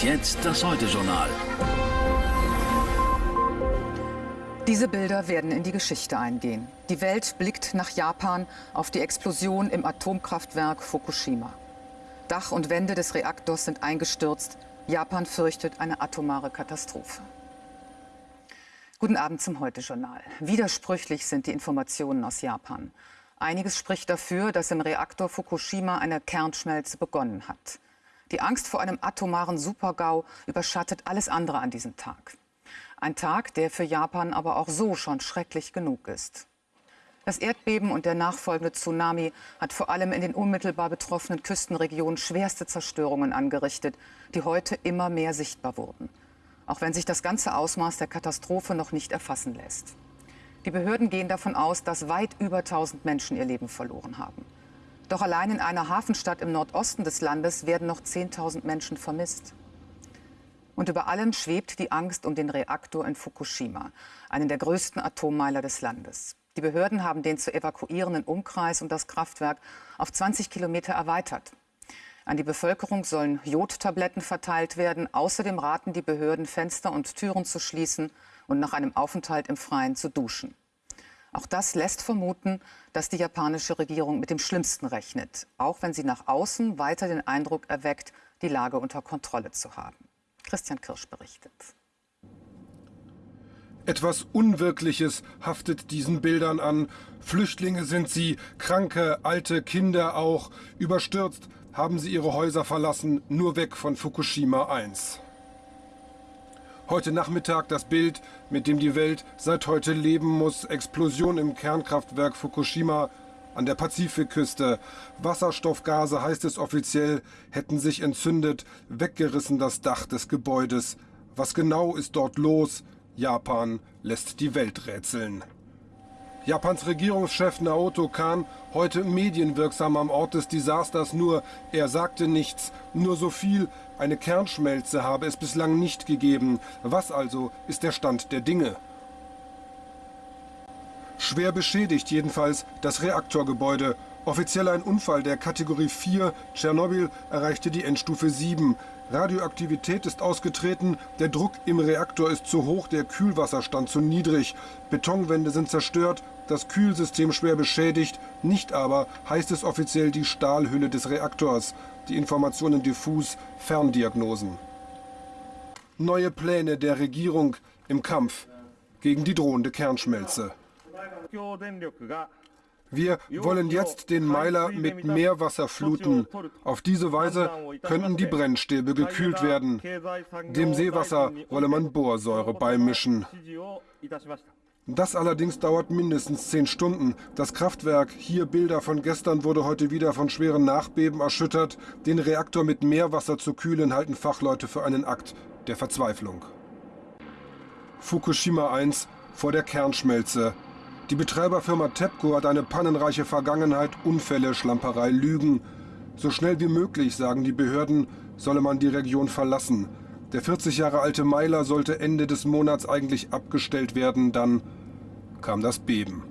Und jetzt das Heute-Journal. Diese Bilder werden in die Geschichte eingehen. Die Welt blickt nach Japan auf die Explosion im Atomkraftwerk Fukushima. Dach und Wände des Reaktors sind eingestürzt. Japan fürchtet eine atomare Katastrophe. Guten Abend zum Heute-Journal. Widersprüchlich sind die Informationen aus Japan. Einiges spricht dafür, dass im Reaktor Fukushima eine Kernschmelze begonnen hat. Die Angst vor einem atomaren Supergau überschattet alles andere an diesem Tag. Ein Tag, der für Japan aber auch so schon schrecklich genug ist. Das Erdbeben und der nachfolgende Tsunami hat vor allem in den unmittelbar betroffenen Küstenregionen schwerste Zerstörungen angerichtet, die heute immer mehr sichtbar wurden. Auch wenn sich das ganze Ausmaß der Katastrophe noch nicht erfassen lässt. Die Behörden gehen davon aus, dass weit über 1000 Menschen ihr Leben verloren haben. Doch allein in einer Hafenstadt im Nordosten des Landes werden noch 10.000 Menschen vermisst. Und über allem schwebt die Angst um den Reaktor in Fukushima, einen der größten Atommeiler des Landes. Die Behörden haben den zu evakuierenden Umkreis um das Kraftwerk auf 20 Kilometer erweitert. An die Bevölkerung sollen Jodtabletten verteilt werden. Außerdem raten die Behörden, Fenster und Türen zu schließen und nach einem Aufenthalt im Freien zu duschen. Auch das lässt vermuten, dass die japanische Regierung mit dem Schlimmsten rechnet, auch wenn sie nach außen weiter den Eindruck erweckt, die Lage unter Kontrolle zu haben. Christian Kirsch berichtet. Etwas Unwirkliches haftet diesen Bildern an. Flüchtlinge sind sie, kranke, alte Kinder auch. Überstürzt haben sie ihre Häuser verlassen, nur weg von Fukushima 1. Heute Nachmittag das Bild, mit dem die Welt seit heute leben muss. Explosion im Kernkraftwerk Fukushima an der Pazifikküste. Wasserstoffgase, heißt es offiziell, hätten sich entzündet, weggerissen das Dach des Gebäudes. Was genau ist dort los? Japan lässt die Welt rätseln. Japans Regierungschef Naoto Kan heute medienwirksam am Ort des Desasters nur, er sagte nichts, nur so viel, eine Kernschmelze habe es bislang nicht gegeben. Was also ist der Stand der Dinge? Schwer beschädigt jedenfalls das Reaktorgebäude. Offiziell ein Unfall der Kategorie 4. Tschernobyl erreichte die Endstufe 7. Radioaktivität ist ausgetreten, der Druck im Reaktor ist zu hoch, der Kühlwasserstand zu niedrig. Betonwände sind zerstört, das Kühlsystem schwer beschädigt, nicht aber heißt es offiziell die Stahlhülle des Reaktors. Die Informationen diffus, Ferndiagnosen. Neue Pläne der Regierung im Kampf gegen die drohende Kernschmelze. Wir wollen jetzt den Meiler mit Meerwasser fluten. Auf diese Weise könnten die Brennstäbe gekühlt werden. Dem Seewasser wolle man Borsäure beimischen. Das allerdings dauert mindestens zehn Stunden. Das Kraftwerk, hier Bilder von gestern, wurde heute wieder von schweren Nachbeben erschüttert. Den Reaktor mit Meerwasser zu kühlen, halten Fachleute für einen Akt der Verzweiflung. Fukushima 1 vor der Kernschmelze. Die Betreiberfirma TEPCO hat eine pannenreiche Vergangenheit, Unfälle, Schlamperei, Lügen. So schnell wie möglich, sagen die Behörden, solle man die Region verlassen. Der 40 Jahre alte Meiler sollte Ende des Monats eigentlich abgestellt werden, dann kam das Beben.